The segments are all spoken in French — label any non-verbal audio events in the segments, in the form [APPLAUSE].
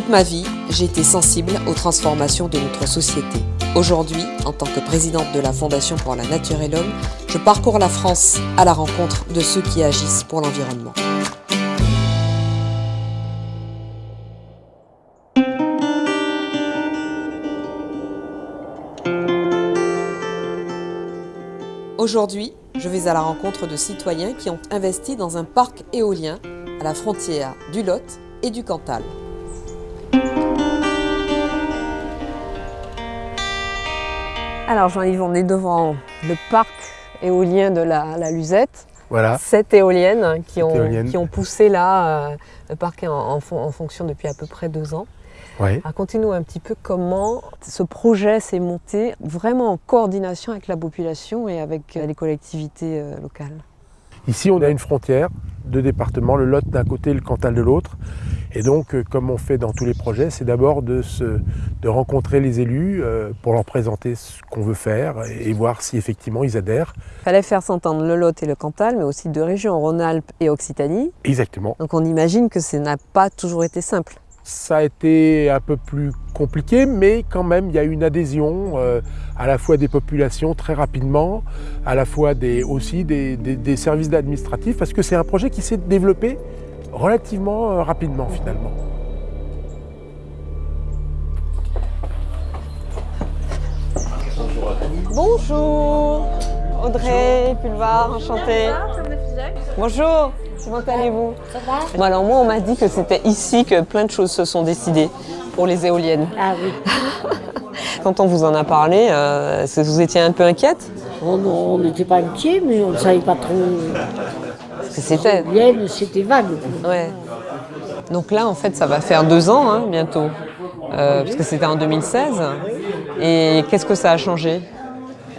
Toute ma vie, j'ai été sensible aux transformations de notre société. Aujourd'hui, en tant que présidente de la Fondation pour la Nature et l'Homme, je parcours la France à la rencontre de ceux qui agissent pour l'environnement. Aujourd'hui, je vais à la rencontre de citoyens qui ont investi dans un parc éolien à la frontière du Lot et du Cantal. Alors Jean-Yves, on est devant le parc éolien de la, Luzette. Voilà. Sept éoliennes qui, ont, qui ont poussé là, euh, le parc est en, fonction depuis à peu près deux ans. Oui. Racontez-nous un petit peu comment ce projet s'est monté vraiment en coordination avec la population et avec euh, les collectivités euh, locales. Ici, on a une frontière, deux départements, le Lot d'un côté et le Cantal de l'autre. Et donc, euh, comme on fait dans tous les projets, c'est d'abord de, de rencontrer les élus euh, pour leur présenter ce qu'on veut faire et voir si effectivement ils adhèrent. Il fallait faire s'entendre le Lot et le Cantal, mais aussi deux régions, Rhône-Alpes et Occitanie. Exactement. Donc on imagine que ça n'a pas toujours été simple ça a été un peu plus compliqué, mais quand même, il y a eu une adhésion euh, à la fois des populations très rapidement, à la fois des, aussi des, services administratifs, parce que c'est un projet qui s'est développé relativement euh, rapidement finalement. Bonjour Audrey Pulvar, enchantée. Bonjour Comment allez-vous? Ça va Alors moi, on m'a dit que c'était ici que plein de choses se sont décidées pour les éoliennes. Ah oui. [LAUGHS] Quand on vous en a parlé, euh, est-ce que vous étiez un peu inquiète? Oh non, on n'était pas inquiet, mais on ne savait pas trop. Que c'était. Vague. Ouais. Donc là, en fait, ça va faire deux ans hein, bientôt, euh, parce que c'était en 2016. Et qu'est-ce que ça a changé?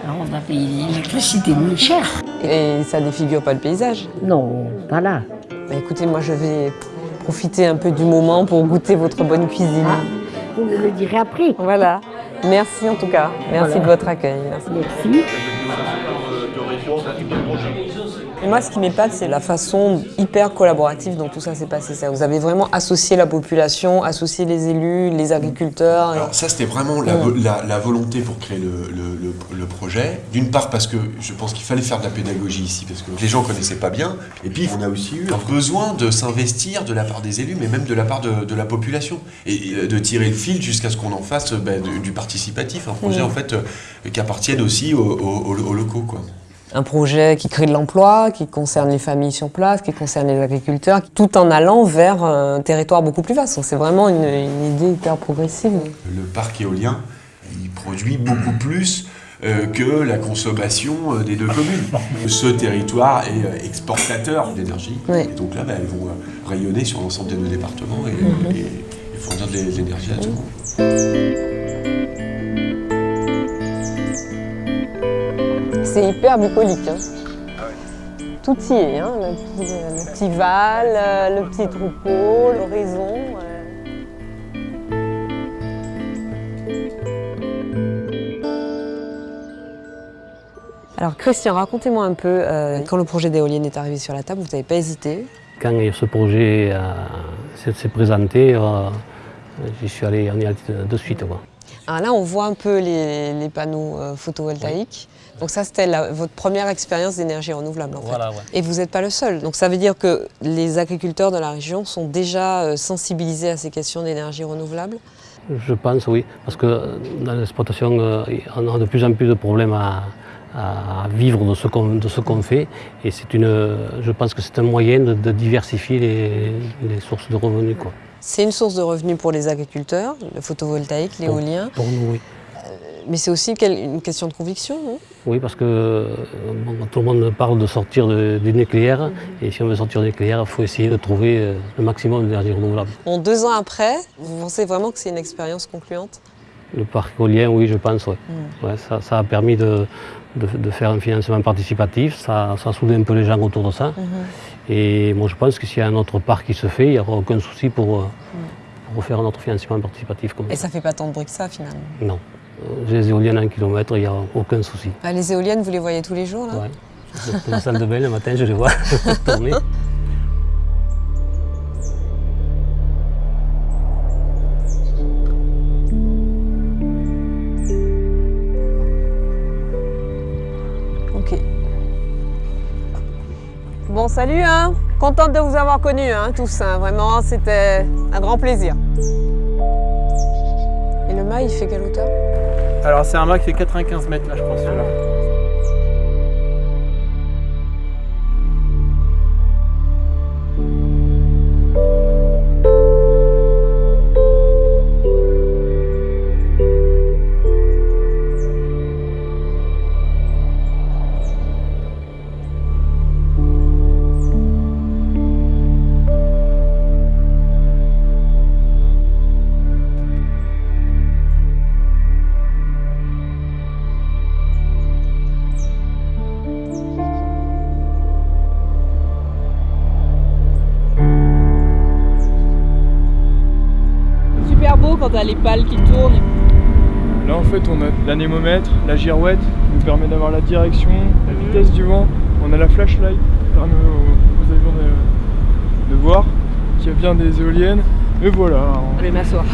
On a payé l'électricité moins cher. Et ça défigure pas le paysage? Non, pas là. Bah, écoutez, moi je vais profiter un peu du moment pour goûter votre bonne cuisine. Ah, vous me le direz après. Voilà. Merci en tout cas. Merci de votre accueil. Merci. Et moi, ce qui m'épate, c'est la façon hyper collaborative dont tout ça s'est passé. Ça, vous avez vraiment associé la population, associé les élus, les agriculteurs. Alors ça, c'était vraiment la, volonté pour créer le, projet. D'une part parce que je pense qu'il fallait faire de la pédagogie ici, parce que les gens connaissaient pas bien. Et puis, on a aussi eu un besoin de s'investir de la part des élus, mais même de la part de, la population. Et de tirer le fil jusqu'à ce qu'on en fasse ben, du participatif. Un projet, en fait, euh, qui appartienne aussi aux, aux locaux. Quoi un projet qui crée de l'emploi, qui concerne les familles sur place, qui concerne les agriculteurs, tout en allant vers un territoire beaucoup plus vaste. C'est vraiment une, idée hyper progressive. Le parc éolien, il produit beaucoup plus euh, que la consommation euh, des deux communes. Ce territoire est euh, exportateur d'énergie. donc là, bah, elles vont rayonner sur l'ensemble des deux départements et, mhm. fournir de l'énergie à tout le monde. C'est hyper bucolique. Hein. Tout y est, hein, le, petit, val, euh, le petit troupeau, l'horizon. Alors Christian, racontez-moi un peu, euh, quand le projet d'éolienne est arrivé sur la table, vous n'avez pas hésité Quand ce projet euh, s'est présenté, j'y suis allé en de suite. Alors là, on voit un peu les, panneaux photovoltaïques. Donc ça, c'était votre première expérience d'énergie renouvelable en fait. Et vous n'êtes pas le seul. Donc ça veut dire que les agriculteurs de la région sont déjà euh, sensibilisés à ces questions d'énergie renouvelable? Je pense oui, parce que dans l'exploitation, euh, on a de plus en plus de problèmes à, vivre de ce qu'on fait. Et une, je pense que c'est un moyen de, diversifier les, sources de revenus. C'est une source de revenus pour les agriculteurs, le photovoltaïque, l'éolien. Pour, pour nous, oui mais c'est aussi une question de conviction, non? Oui, parce que tout le monde parle de sortir du nucléaire, mhm. et si on veut sortir du nucléaire, il faut essayer de trouver euh, le maximum d'énergie renouvelable. Bon, deux ans après, vous pensez vraiment que c'est une expérience concluante? Le parc éolien, oui, je pense, ouais. Mhm. ça, a permis de, faire un financement participatif, ça, ça, a soudé un peu les gens autour de ça. Mhm. Et moi, je pense que s'il y a un autre parc qui se fait, il n'y aura aucun souci pour, euh, pour faire un autre financement participatif. Comme et ça ne fait pas tant de bruit que ça, finalement Non. J'ai les éoliennes à un kilomètre, il n'y a aucun souci. Ah, les éoliennes, vous les voyez tous les jours là Oui. Dans la salle de bain, le matin, je les vois [LAUGHS] tourner. Salut, hein. contente de vous avoir connus hein, tous, hein. vraiment c'était un grand plaisir. Et le mât il fait quelle hauteur? Alors c'est un mât qui fait 95 mètres là je pense celui-là. Quand tu les pales qui tournent. Là en fait on a l'anémomètre, la girouette qui nous permet d'avoir la direction, la vitesse du vent. On a la flashlight qui permet aux, avions de, voir qu'il y a bien des éoliennes. Et voilà. Je vais m'asseoir.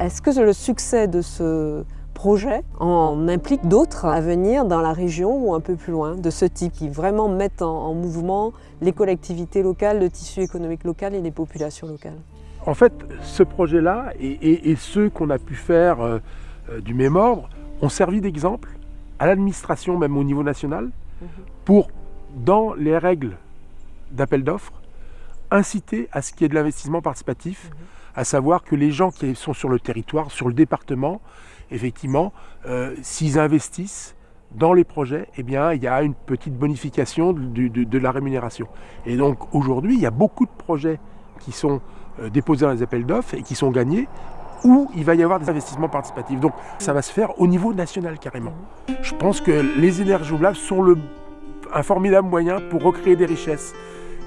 Est-ce que le succès de ce projet en implique d'autres à venir dans la région ou un peu plus loin de ce type qui vraiment mettent en, mouvement les collectivités locales, le tissu économique local et les populations locales En fait, ce projet-là et, ceux qu'on a pu faire euh, euh, du même ordre ont servi d'exemple à l'administration, même au niveau national, mhm. pour, dans les règles d'appel d'offres, inciter à ce qu'il y ait de l'investissement participatif, mhm. à savoir que les gens qui sont sur le territoire, sur le département, effectivement, euh, s'ils investissent dans les projets, eh bien, il y a une petite bonification de, la rémunération. Et donc aujourd'hui, il y a beaucoup de projets qui sont euh, déposés dans les appels d'offres et qui sont gagnés où il va y avoir des investissements participatifs. Donc ça va se faire au niveau national carrément. Je pense que les énergies renouvelables sont le, un formidable moyen pour recréer des richesses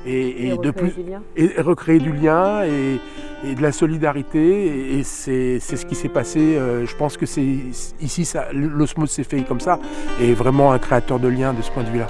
et, de plus et recréer du lien et, de la solidarité et c'est ce qui s'est passé euh, je pense que c'est ici l'osmose s'est fait comme ça et vraiment un créateur de liens de ce point de vue là